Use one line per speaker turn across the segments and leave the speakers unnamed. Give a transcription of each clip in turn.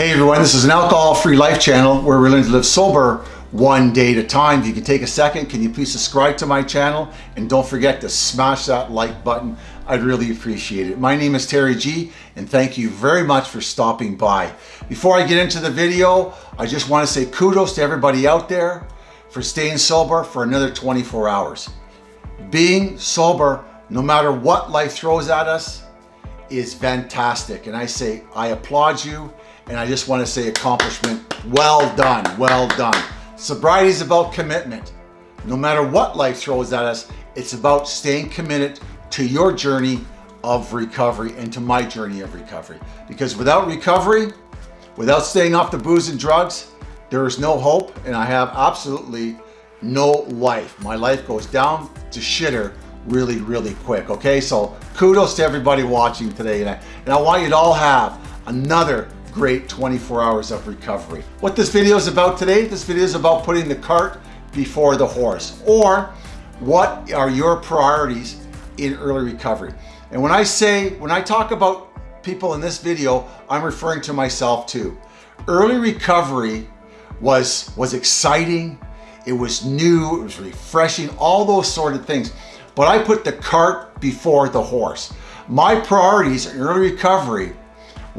Hey everyone, this is an alcohol-free life channel where we're learning to live sober one day at a time. If you can take a second, can you please subscribe to my channel? And don't forget to smash that like button. I'd really appreciate it. My name is Terry G and thank you very much for stopping by. Before I get into the video, I just want to say kudos to everybody out there for staying sober for another 24 hours. Being sober, no matter what life throws at us, is fantastic. And I say, I applaud you and I just want to say accomplishment, well done, well done. Sobriety is about commitment. No matter what life throws at us, it's about staying committed to your journey of recovery and to my journey of recovery. Because without recovery, without staying off the booze and drugs, there is no hope and I have absolutely no life. My life goes down to shitter really, really quick, okay? So kudos to everybody watching today. And I, and I want you to all have another great 24 hours of recovery. What this video is about today, this video is about putting the cart before the horse or what are your priorities in early recovery. And when I say, when I talk about people in this video, I'm referring to myself too. Early recovery was, was exciting, it was new, it was refreshing, all those sort of things. But I put the cart before the horse. My priorities in early recovery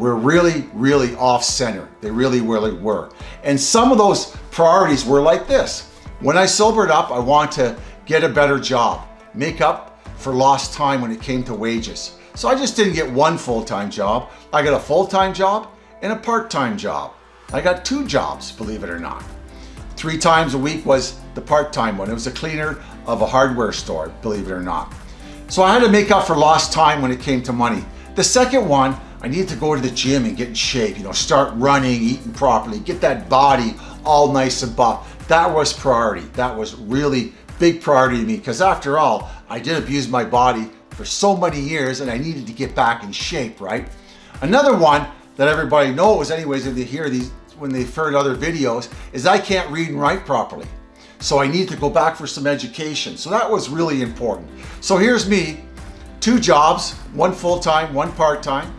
were really, really off center. They really, really were. And some of those priorities were like this. When I sobered up, I want to get a better job, make up for lost time when it came to wages. So I just didn't get one full-time job. I got a full-time job and a part-time job. I got two jobs, believe it or not. Three times a week was the part-time one. It was a cleaner of a hardware store, believe it or not. So I had to make up for lost time when it came to money. The second one I need to go to the gym and get in shape, you know, start running, eating properly, get that body all nice and buff. That was priority. That was really big priority to me because after all, I did abuse my body for so many years and I needed to get back in shape, right? Another one that everybody knows anyways if they hear these, when they've heard other videos, is I can't read and write properly. So I need to go back for some education. So that was really important. So here's me, two jobs, one full-time, one part-time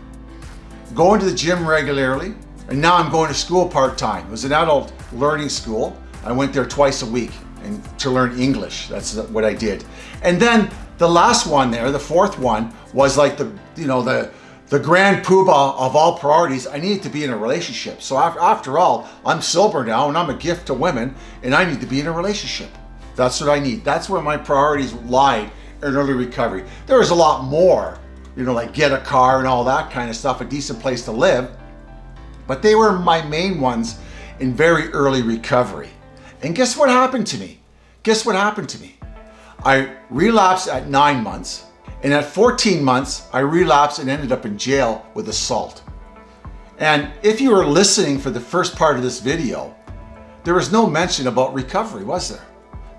going to the gym regularly, and now I'm going to school part-time. It was an adult learning school. I went there twice a week and to learn English. That's what I did. And then the last one there, the fourth one, was like the, you know, the, the grand poobah of all priorities. I needed to be in a relationship. So after all, I'm sober now and I'm a gift to women and I need to be in a relationship. That's what I need. That's where my priorities lied in early recovery. There was a lot more you know, like get a car and all that kind of stuff, a decent place to live. But they were my main ones in very early recovery. And guess what happened to me? Guess what happened to me? I relapsed at nine months. And at 14 months, I relapsed and ended up in jail with assault. And if you were listening for the first part of this video, there was no mention about recovery, was there?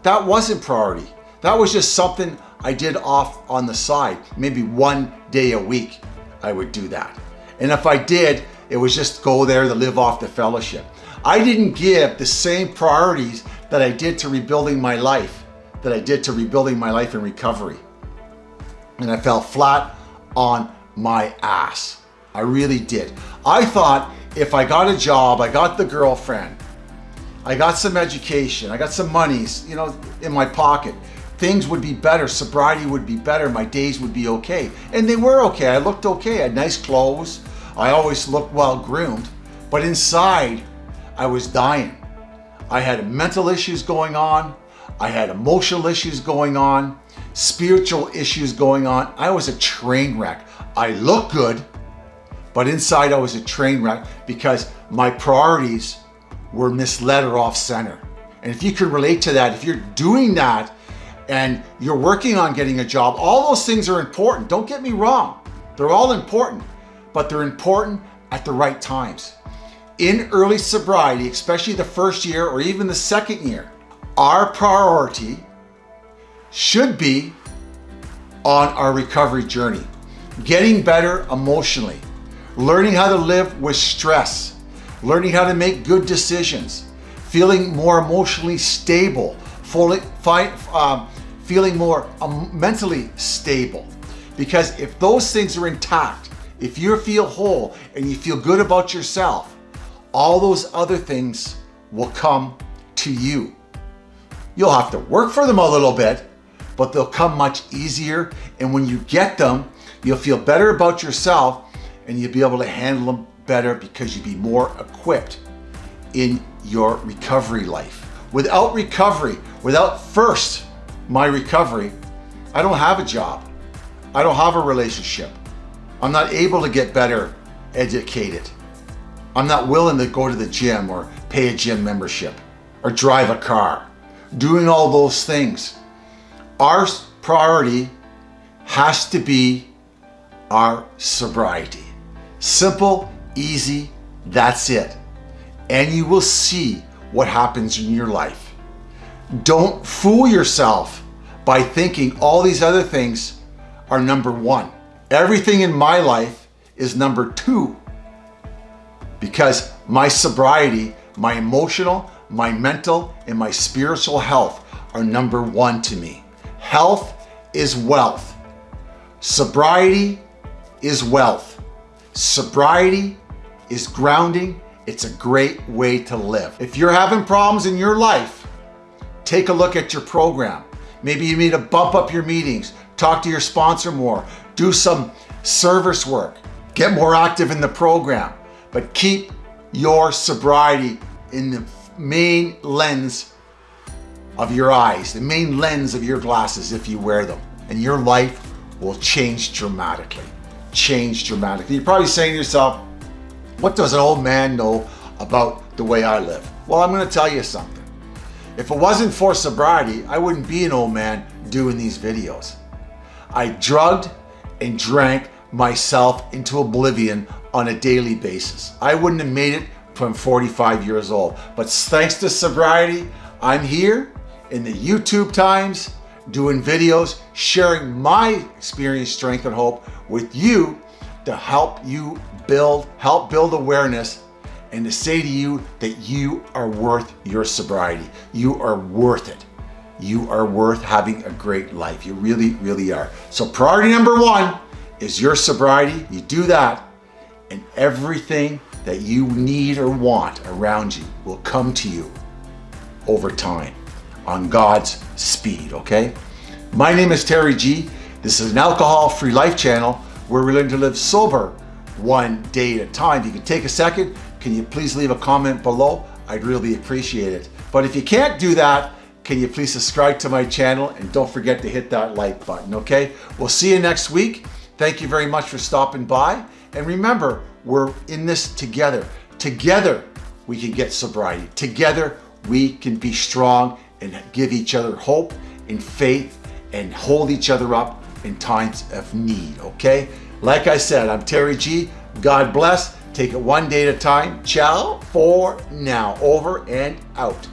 That wasn't priority. That was just something I did off on the side. Maybe one day a week I would do that. And if I did, it was just go there to live off the fellowship. I didn't give the same priorities that I did to rebuilding my life, that I did to rebuilding my life in recovery. And I fell flat on my ass. I really did. I thought if I got a job, I got the girlfriend, I got some education, I got some monies, you know, in my pocket, things would be better, sobriety would be better, my days would be okay. And they were okay, I looked okay, I had nice clothes, I always looked well groomed, but inside I was dying. I had mental issues going on, I had emotional issues going on, spiritual issues going on. I was a train wreck. I look good, but inside I was a train wreck because my priorities were misled or off center. And if you can relate to that, if you're doing that and you're working on getting a job, all those things are important. Don't get me wrong. They're all important, but they're important at the right times. In early sobriety, especially the first year or even the second year, our priority should be on our recovery journey. Getting better emotionally, learning how to live with stress, learning how to make good decisions, feeling more emotionally stable, fully, um, feeling more um, mentally stable. Because if those things are intact, if you feel whole and you feel good about yourself, all those other things will come to you. You'll have to work for them a little bit, but they'll come much easier. And when you get them, you'll feel better about yourself and you'll be able to handle them better because you'll be more equipped in your recovery life. Without recovery, without first my recovery, I don't have a job. I don't have a relationship. I'm not able to get better educated. I'm not willing to go to the gym or pay a gym membership or drive a car. Doing all those things. Our priority has to be our sobriety. Simple, easy, that's it. And you will see what happens in your life. Don't fool yourself by thinking all these other things are number one. Everything in my life is number two because my sobriety, my emotional, my mental, and my spiritual health are number one to me. Health is wealth. Sobriety is wealth. Sobriety is grounding. It's a great way to live. If you're having problems in your life, take a look at your program. Maybe you need to bump up your meetings, talk to your sponsor more, do some service work, get more active in the program, but keep your sobriety in the main lens of your eyes, the main lens of your glasses if you wear them, and your life will change dramatically. Change dramatically. You're probably saying to yourself, what does an old man know about the way I live? Well, I'm gonna tell you something. If it wasn't for sobriety, I wouldn't be an old man doing these videos. I drugged and drank myself into oblivion on a daily basis. I wouldn't have made it from 45 years old. But thanks to sobriety, I'm here in the YouTube times doing videos, sharing my experience, strength, and hope with you to help you build, help build awareness and to say to you that you are worth your sobriety. You are worth it. You are worth having a great life. You really, really are. So priority number one is your sobriety. You do that and everything that you need or want around you will come to you over time on God's speed, okay? My name is Terry G. This is an alcohol-free life channel where we learn to live sober one day at a time. If you can take a second, can you please leave a comment below? I'd really appreciate it. But if you can't do that, can you please subscribe to my channel and don't forget to hit that like button, okay? We'll see you next week. Thank you very much for stopping by. And remember, we're in this together. Together, we can get sobriety. Together, we can be strong and give each other hope and faith and hold each other up in times of need, okay? Like I said, I'm Terry G. God bless. Take it one day at a time. Ciao for now. Over and out.